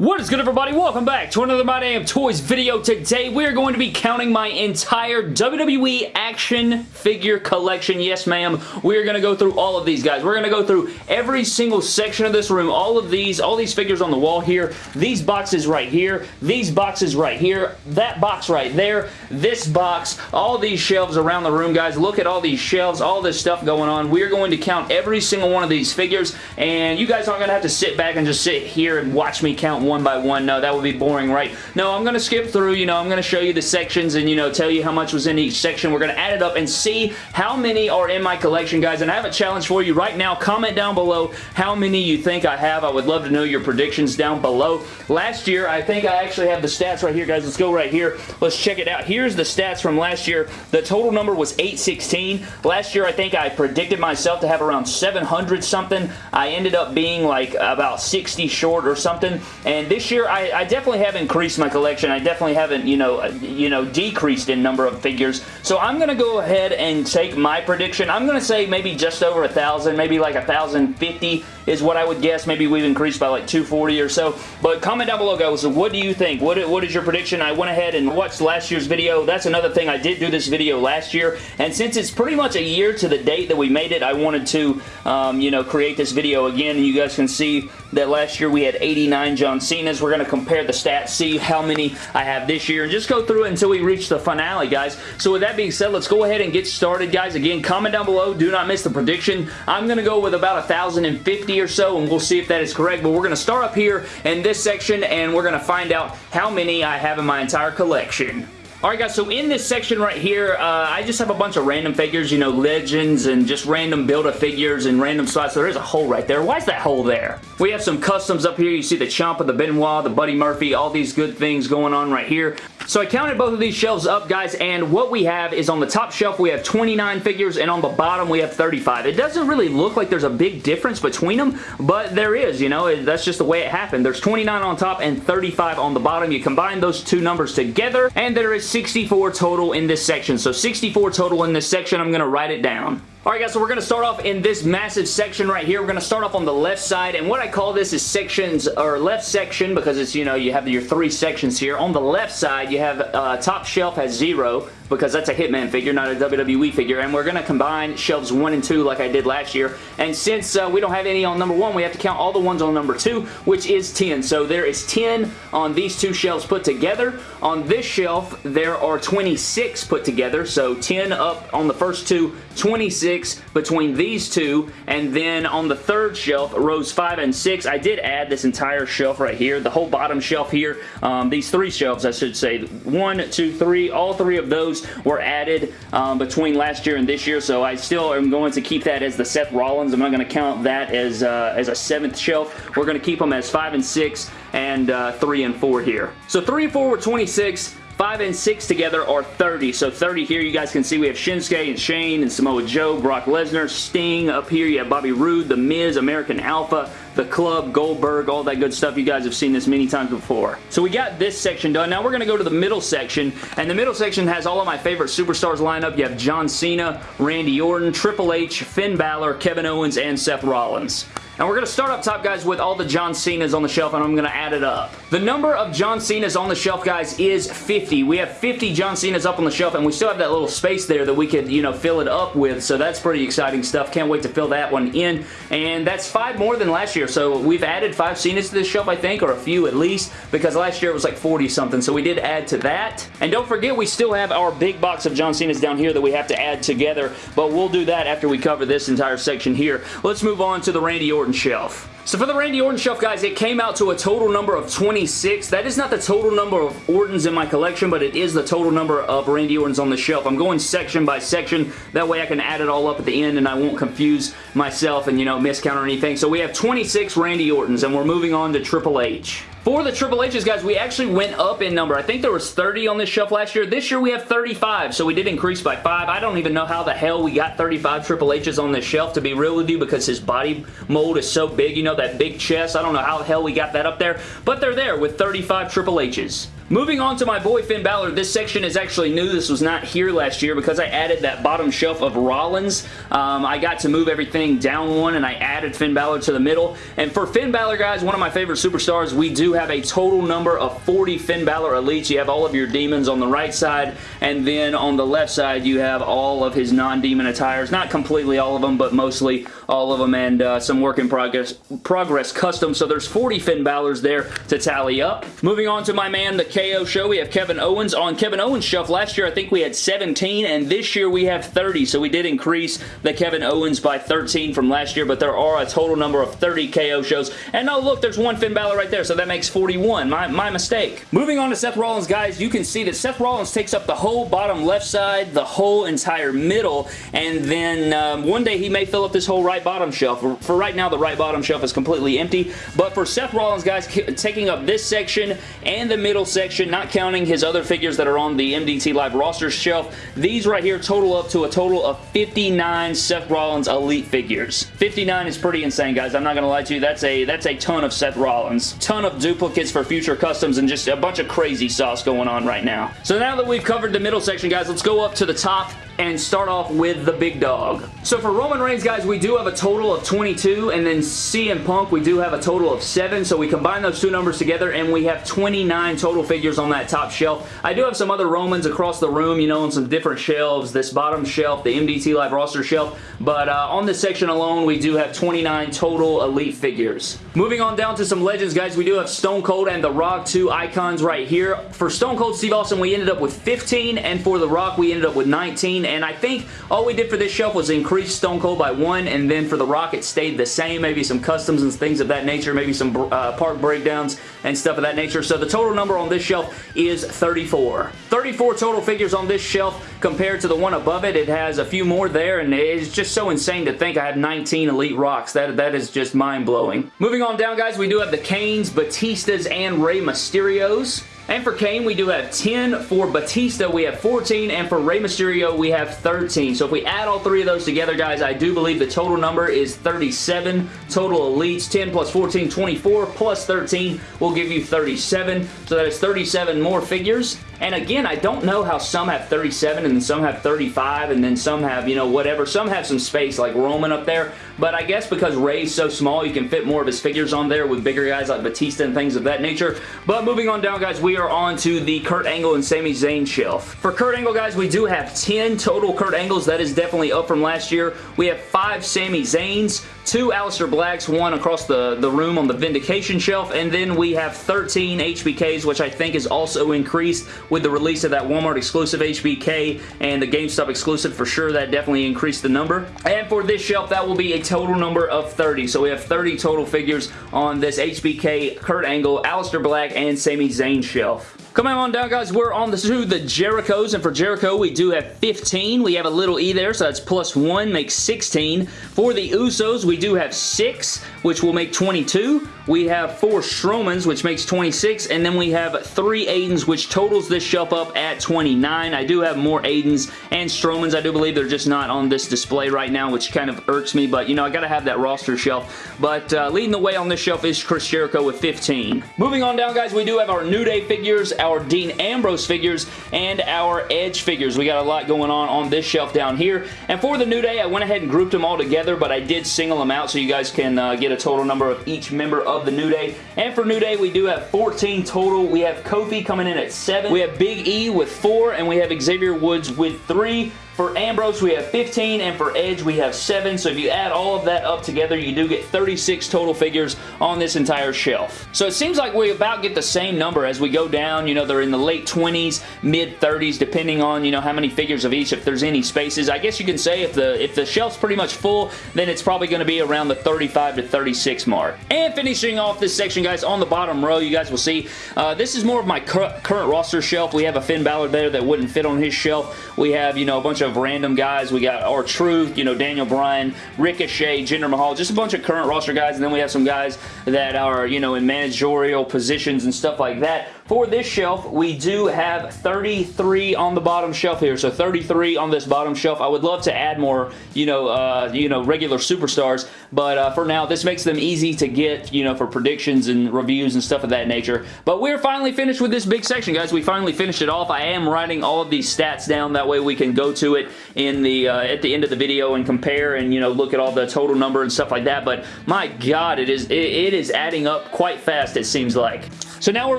What is good everybody? Welcome back to another My Damn Toys video. Today we are going to be counting my entire WWE action figure collection. Yes ma'am, we are going to go through all of these guys. We're going to go through every single section of this room, all of these, all these figures on the wall here, these boxes right here, these boxes right here, that box right there, this box, all these shelves around the room guys. Look at all these shelves, all this stuff going on. We are going to count every single one of these figures and you guys aren't going to have to sit back and just sit here and watch me count one by one. No, that would be boring, right? No, I'm going to skip through, you know, I'm going to show you the sections and, you know, tell you how much was in each section. We're going to add it up and see how many are in my collection, guys. And I have a challenge for you right now. Comment down below how many you think I have. I would love to know your predictions down below. Last year, I think I actually have the stats right here, guys. Let's go right here. Let's check it out. Here's the stats from last year. The total number was 816. Last year, I think I predicted myself to have around 700 something. I ended up being like about 60 short or something. And this year, I, I, definitely have increased my collection. I definitely haven't, you know, you know, decreased in number of figures. So I'm going to go ahead and take my prediction. I'm going to say maybe just over a thousand, maybe like a thousand fifty is what I would guess. Maybe we've increased by like 240 or so. But comment down below, guys. What do you think? What, what is your prediction? I went ahead and watched last year's video. That's another thing. I did do this video last year. And since it's pretty much a year to the date that we made it, I wanted to, um, you know, create this video again. You guys can see that last year we had 89 John Cena's. We're going to compare the stats, see how many I have this year, and just go through it until we reach the finale, guys. So with that being said, let's go ahead and get started, guys. Again, comment down below. Do not miss the prediction. I'm going to go with about 1,050 or so, and we'll see if that is correct. But we're going to start up here in this section, and we're going to find out how many I have in my entire collection. Alright guys, so in this section right here, uh, I just have a bunch of random figures, you know, legends and just random Build-A-Figures and random spots. So there is a hole right there. Why is that hole there? We have some customs up here. You see the Ciampa, the Benoit, the Buddy Murphy, all these good things going on right here. So I counted both of these shelves up, guys, and what we have is on the top shelf, we have 29 figures, and on the bottom, we have 35. It doesn't really look like there's a big difference between them, but there is, you know, that's just the way it happened. There's 29 on top and 35 on the bottom. You combine those two numbers together, and there is 64 total in this section. So 64 total in this section. I'm going to write it down. Alright guys, so we're going to start off in this massive section right here. We're going to start off on the left side, and what I call this is sections, or left section, because it's, you know, you have your three sections here. On the left side, you have uh, top shelf has zero, because that's a Hitman figure, not a WWE figure, and we're going to combine shelves 1 and 2 like I did last year, and since uh, we don't have any on number 1, we have to count all the ones on number 2, which is 10. So there is 10 on these two shelves put together. On this shelf, there are 26 put together, so 10 up on the first two, 26 between these two, and then on the third shelf, rows 5 and 6, I did add this entire shelf right here, the whole bottom shelf here, um, these three shelves, I should say, one, two, three, all three of those were added um, between last year and this year, so I still am going to keep that as the Seth Rollins. I'm not going to count that as, uh, as a seventh shelf. We're going to keep them as 5 and 6 and uh, 3 and 4 here. So 3 and 4 were 26. 5 and 6 together are 30. So 30 here, you guys can see we have Shinsuke and Shane and Samoa Joe, Brock Lesnar, Sting. Up here, you have Bobby Roode, The Miz, American Alpha, The Club, Goldberg, all that good stuff. You guys have seen this many times before. So we got this section done. Now we're going to go to the middle section, and the middle section has all of my favorite superstars lined up. You have John Cena, Randy Orton, Triple H, Finn Balor, Kevin Owens, and Seth Rollins. And we're going to start up top, guys, with all the John Cena's on the shelf, and I'm going to add it up. The number of John Cena's on the shelf, guys, is 50. We have 50 John Cena's up on the shelf, and we still have that little space there that we could, you know, fill it up with, so that's pretty exciting stuff. Can't wait to fill that one in. And that's five more than last year, so we've added five Cena's to this shelf, I think, or a few at least, because last year it was like 40-something, so we did add to that. And don't forget, we still have our big box of John Cena's down here that we have to add together, but we'll do that after we cover this entire section here. Let's move on to the Randy Orton shelf. So for the Randy Orton shelf, guys, it came out to a total number of 26. That is not the total number of Ortons in my collection, but it is the total number of Randy Ortons on the shelf. I'm going section by section. That way I can add it all up at the end and I won't confuse myself and, you know, miscount or anything. So we have 26 Randy Ortons and we're moving on to Triple H. For the Triple H's, guys, we actually went up in number. I think there was 30 on this shelf last year. This year we have 35, so we did increase by 5. I don't even know how the hell we got 35 Triple H's on this shelf, to be real with you, because his body mold is so big. You know, that big chest. I don't know how the hell we got that up there, but they're there with 35 Triple H's. Moving on to my boy Finn Balor, this section is actually new. This was not here last year because I added that bottom shelf of Rollins. Um, I got to move everything down one and I added Finn Balor to the middle. And for Finn Balor, guys, one of my favorite superstars, we do have a total number of 40 Finn Balor Elites. You have all of your demons on the right side and then on the left side you have all of his non-demon attires. Not completely all of them, but mostly all of them and uh, some work in progress, progress custom. So there's 40 Finn Balors there to tally up. Moving on to my man, the KO show, we have Kevin Owens. On Kevin Owens' shelf, last year I think we had 17, and this year we have 30, so we did increase the Kevin Owens by 13 from last year, but there are a total number of 30 KO shows. And oh, look, there's one Finn Balor right there, so that makes 41. My, my mistake. Moving on to Seth Rollins, guys, you can see that Seth Rollins takes up the whole bottom left side, the whole entire middle, and then um, one day he may fill up this whole right bottom shelf. For, right now, the right bottom shelf is completely empty, but for Seth Rollins, guys, taking up this section and the middle section, section, not counting his other figures that are on the MDT Live roster shelf. These right here total up to a total of 59 Seth Rollins Elite figures. 59 is pretty insane, guys. I'm not going to lie to you. That's a, that's a ton of Seth Rollins. Ton of duplicates for future customs and just a bunch of crazy sauce going on right now. So now that we've covered the middle section, guys, let's go up to the top and start off with the big dog. So for Roman Reigns, guys, we do have a total of 22, and then CM Punk, we do have a total of 7, so we combine those two numbers together, and we have 29 total figures on that top shelf. I do have some other Romans across the room, you know, on some different shelves, this bottom shelf, the MDT Live roster shelf, but uh, on this section alone, we do have 29 total Elite figures. Moving on down to some legends, guys, we do have Stone Cold and The Rock, two icons right here. For Stone Cold Steve Austin, we ended up with 15, and for The Rock, we ended up with 19, and I think all we did for this shelf was increase Stone Cold by one, and then for the Rock it stayed the same. Maybe some customs and things of that nature, maybe some uh, park breakdowns and stuff of that nature. So the total number on this shelf is 34. 34 total figures on this shelf compared to the one above it. It has a few more there, and it's just so insane to think I have 19 Elite Rocks. That, that is just mind-blowing. Moving on down, guys, we do have the Kanes, Batistas, and Rey Mysterios. And for Kane, we do have 10. For Batista, we have 14. And for Rey Mysterio, we have 13. So if we add all three of those together, guys, I do believe the total number is 37. Total Elites, 10 plus 14, 24, plus 13 will give you 37. So that is 37 more figures. And again, I don't know how some have 37 and then some have 35 and then some have, you know, whatever. Some have some space like Roman up there. But I guess because Rey's so small, you can fit more of his figures on there with bigger guys like Batista and things of that nature. But moving on down, guys, we are on to the Kurt Angle and Sami Zayn shelf. For Kurt Angle, guys, we do have 10 total Kurt Angles. That is definitely up from last year. We have 5 Sami Zayns, two Aleister Blacks, one across the, the room on the Vindication shelf, and then we have 13 HBKs, which I think is also increased with the release of that Walmart exclusive HBK and the GameStop exclusive for sure. That definitely increased the number. And for this shelf, that will be a total number of 30. So we have 30 total figures on this HBK, Kurt Angle, Aleister Black, and Sami Zayn shelf. Coming on down, guys, we're on to the Jerichos, and for Jericho, we do have 15. We have a little E there, so that's plus 1, makes 16. For the Usos, we do have 6, which will make 22. We have 4 Strowmans, which makes 26, and then we have 3 Aidens, which totals this shelf up at 29. I do have more Aidens and Strowmans. I do believe they're just not on this display right now, which kind of irks me, but, you know, I gotta have that roster shelf. But uh, leading the way on this shelf is Chris Jericho with 15. Moving on down, guys, we do have our New Day figures, our Dean Ambrose figures, and our Edge figures. We got a lot going on on this shelf down here. And for the New Day, I went ahead and grouped them all together, but I did single them out so you guys can uh, get a total number of each member of the New Day. And for New Day, we do have 14 total. We have Kofi coming in at 7. We have Big E with 4, and we have Xavier Woods with 3. For Ambrose, we have 15, and for Edge, we have 7. So if you add all of that up together, you do get 36 total figures on this entire shelf. So it seems like we about get the same number as we go down. You know, they're in the late 20s, mid 30s, depending on, you know, how many figures of each, if there's any spaces. I guess you can say if the, if the shelf's pretty much full, then it's probably going to be around the 35 to 36 mark. And finishing off this section, guys, on the bottom row, you guys will see, uh, this is more of my cur current roster shelf. We have a Finn Balor there that wouldn't fit on his shelf. We have, you know, a bunch of of random guys. We got our Truth, you know, Daniel Bryan, Ricochet, Jinder Mahal, just a bunch of current roster guys, and then we have some guys that are, you know, in managerial positions and stuff like that. For this shelf, we do have 33 on the bottom shelf here. So 33 on this bottom shelf. I would love to add more, you know, uh, you know, regular superstars, but uh, for now, this makes them easy to get, you know, for predictions and reviews and stuff of that nature. But we're finally finished with this big section, guys. We finally finished it off. I am writing all of these stats down. That way we can go to it in the uh, at the end of the video and compare and, you know, look at all the total number and stuff like that. But my God, it is it, it is adding up quite fast, it seems like. So now we're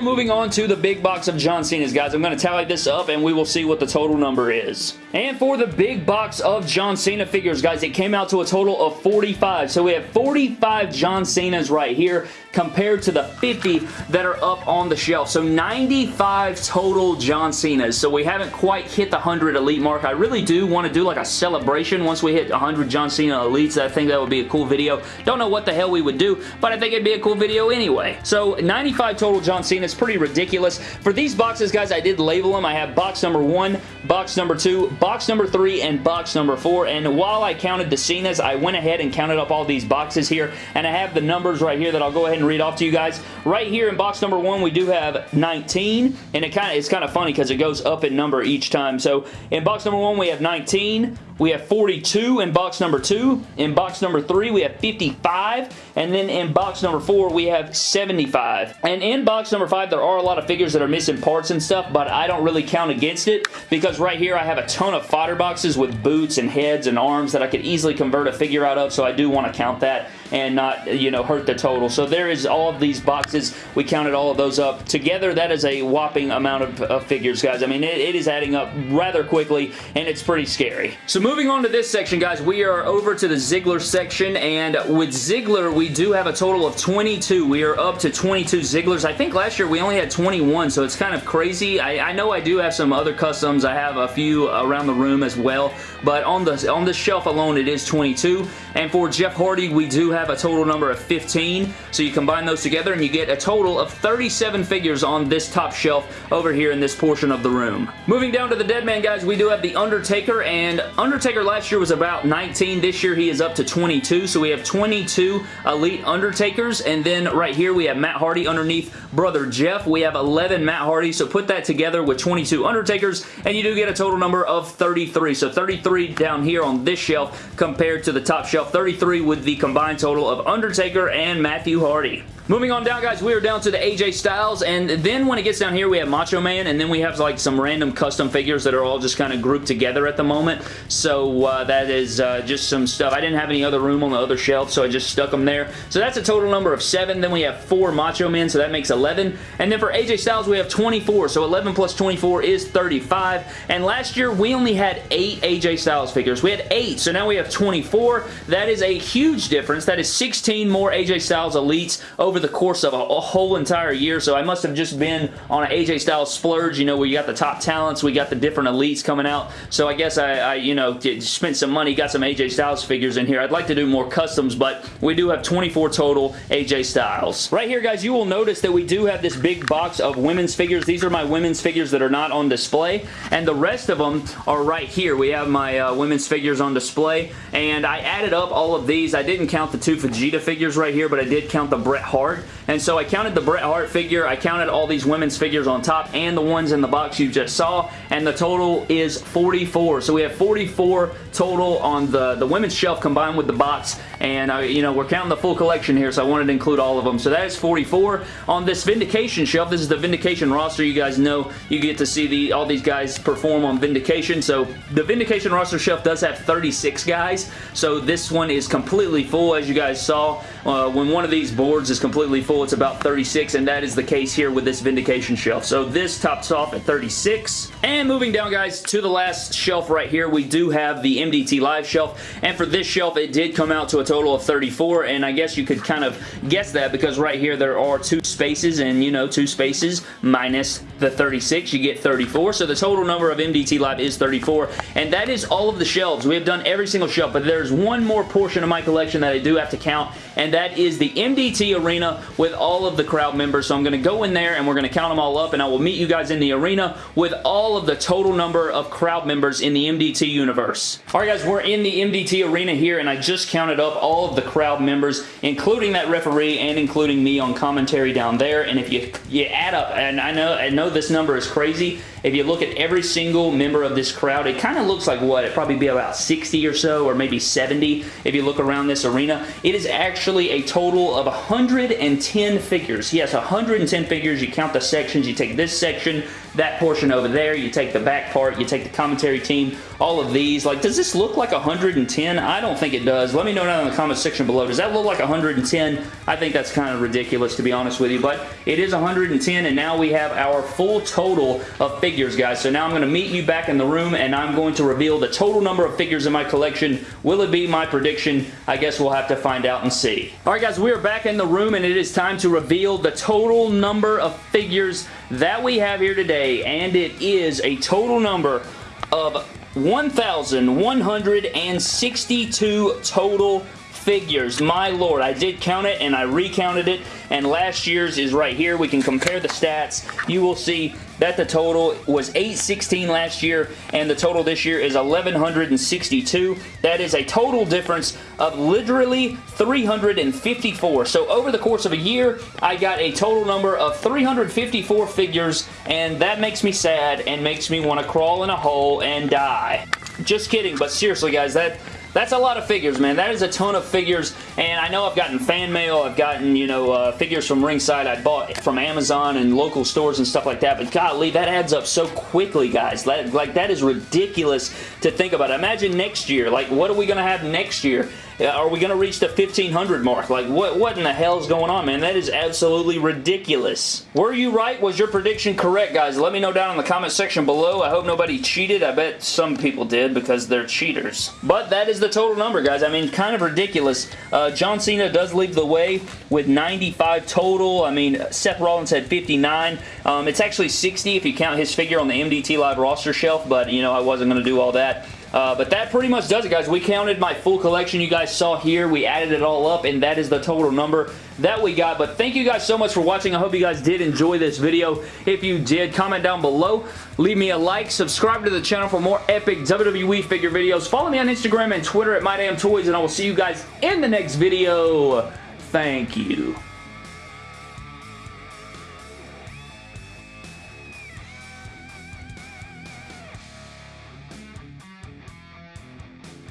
moving on to the big box of John Cena's, guys. I'm going to tally this up and we will see what the total number is. And for the big box of John Cena figures, guys, it came out to a total of 45. So we have 45 John Cena's right here compared to the 50 that are up on the shelf. So 95 total John Cena's. So we haven't quite hit the 100 Elite mark. I really do want to do like a celebration once we hit 100 John Cena Elites. I think that would be a cool video. Don't know what the hell we would do, but I think it'd be a cool video anyway. So 95 total John John Cena. It's pretty ridiculous. For these boxes, guys, I did label them. I have box number one, box number two, box number three, and box number four. And while I counted the Cenas, I went ahead and counted up all these boxes here. And I have the numbers right here that I'll go ahead and read off to you guys. Right here in box number one, we do have 19. And it kind of it's kind of funny because it goes up in number each time. So in box number one, we have 19. We have 42 in box number 2. In box number 3, we have 55. And then in box number 4, we have 75. And in box number 5, there are a lot of figures that are missing parts and stuff, but I don't really count against it because right here I have a ton of fodder boxes with boots and heads and arms that I could easily convert a figure out of, so I do want to count that and not, you know, hurt the total. So there is all of these boxes. We counted all of those up. Together, that is a whopping amount of, of figures, guys. I mean, it, it is adding up rather quickly, and it's pretty scary. So moving on to this section, guys, we are over to the Ziggler section, and with Ziggler, we do have a total of 22. We are up to 22 Zigglers. I think last year we only had 21, so it's kind of crazy. I, I know I do have some other customs. I have a few around the room as well, but on the on the shelf alone, it is 22. And for Jeff Hardy, we do have a total number of 15. So you combine those together and you get a total of 37 figures on this top shelf over here in this portion of the room. Moving down to the Dead Man, guys, we do have The Undertaker, and Undertaker last year was about 19. This year he is up to 22, so we have 22 Elite Undertakers, and then right here we have Matt Hardy underneath Brother Jeff. We have 11 Matt Hardy, so put that together with 22 Undertakers, and you do get a total number of 33. So 33 down here on this shelf compared to the top shelf 33 with the combined total of Undertaker and Matthew Hardy. Moving on down, guys, we are down to the AJ Styles, and then when it gets down here, we have Macho Man, and then we have like some random custom figures that are all just kind of grouped together at the moment, so uh, that is uh, just some stuff. I didn't have any other room on the other shelf, so I just stuck them there. So that's a total number of seven. Then we have four Macho Men, so that makes 11. And then for AJ Styles, we have 24, so 11 plus 24 is 35. And last year, we only had eight AJ Styles figures. We had eight, so now we have 24. That is a huge difference. That is 16 more AJ Styles Elites over the course of a, a, whole entire year, so I must have just been on an AJ Styles splurge, you know, where you got the top talents, we got the different elites coming out, so I guess I, I you know, spent some money, got some AJ Styles figures in here. I'd like to do more customs, but we do have 24 total AJ Styles. Right here, guys, you will notice that we do have this big box of women's figures. These are my women's figures that are not on display, and the rest of them are right here. We have my uh, women's figures on display, and I added up all of these. I didn't count the two Vegeta figures right here, but I did count the Bret Hart Hart. And so I counted the Bret Hart figure, I counted all these women's figures on top and the ones in the box you just saw, and the total is 44. So we have 44 total on the, the women's shelf combined with the box, and uh, you know, we're counting the full collection here, so I wanted to include all of them. So that is 44. On this Vindication shelf, this is the Vindication roster. You guys know you get to see the all these guys perform on Vindication. So the Vindication roster shelf does have 36 guys, so this one is completely full, as you guys saw. Uh, when one of these boards is completely full, it's about 36, and that is the case here with this Vindication shelf. So this tops off at 36. And moving down, guys, to the last shelf right here, we do have the MDT Live shelf, and for this shelf, it did come out to a total of 34, and I guess you could kind of guess that because right here there are two spaces, and you know, two spaces minus the 36, you get 34, so the total number of MDT Live is 34, and that is all of the shelves. We have done every single shelf, but there's one more portion of my collection that I do have to count, and that is the MDT Arena with all of the crowd members. So I'm going to go in there and we're going to count them all up and I will meet you guys in the arena with all of the total number of crowd members in the MDT universe. Alright guys, we're in the MDT arena here and I just counted up all of the crowd members including that referee and including me on commentary down there and if you you add up, and I know, I know this number is crazy. If you look at every single member of this crowd, it kind of looks like what? It'd probably be about 60 or so, or maybe 70 if you look around this arena. It is actually a total of 110 figures. He Yes, 110 figures. You count the sections. You take this section, that portion over there. You take the back part. You take the commentary team. All of these. Like, does this look like 110? I don't think it does. Let me know down in the comment section below. Does that look like 110? I think that's kind of ridiculous, to be honest with you. But it is 110, and now we have our full total of figures guys. So now I'm going to meet you back in the room, and I'm going to reveal the total number of figures in my collection. Will it be my prediction? I guess we'll have to find out and see. All right, guys, we are back in the room, and it is time to reveal the total number of figures that we have here today, and it is a total number of 1,162 total figures. My lord, I did count it and I recounted it and last year's is right here. We can compare the stats. You will see that the total was 816 last year and the total this year is 1162. That is a total difference of literally 354. So over the course of a year, I got a total number of 354 figures and that makes me sad and makes me want to crawl in a hole and die. Just kidding, but seriously guys, that that's a lot of figures, man. That is a ton of figures, and I know I've gotten fan mail. I've gotten, you know, uh, figures from Ringside I bought from Amazon and local stores and stuff like that, but golly, that adds up so quickly, guys. That, like, that is ridiculous to think about. Imagine next year. Like, what are we going to have next year? Are we going to reach the 1500 mark? Like, what, what in the hell is going on, man? That is absolutely ridiculous. Were you right? Was your prediction correct, guys? Let me know down in the comment section below. I hope nobody cheated. I bet some people did because they're cheaters. But that is the total number, guys. I mean, kind of ridiculous. Uh, John Cena does lead the way with 95 total. I mean, Seth Rollins had 59. Um, it's actually 60 if you count his figure on the MDT Live roster shelf, but, you know, I wasn't going to do all that. Uh, but that pretty much does it, guys. We counted my full collection you guys saw here. We added it all up, and that is the total number that we got. But thank you guys so much for watching. I hope you guys did enjoy this video. If you did, comment down below. Leave me a like. Subscribe to the channel for more epic WWE figure videos. Follow me on Instagram and Twitter at MyDamnToys, and I will see you guys in the next video. Thank you.